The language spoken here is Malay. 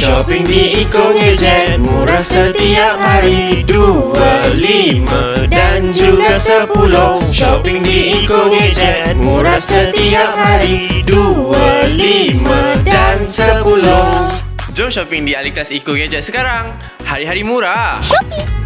Shopping di Eco Gadget Murah setiap hari. Dua, lima dan juga sepuluh. Shopping di Eco Gadget Murah setiap hari. Dua, lima dan sepuluh. Jom shopping di Aliklas Eco Gadget sekarang. Hari-hari murah. Shopping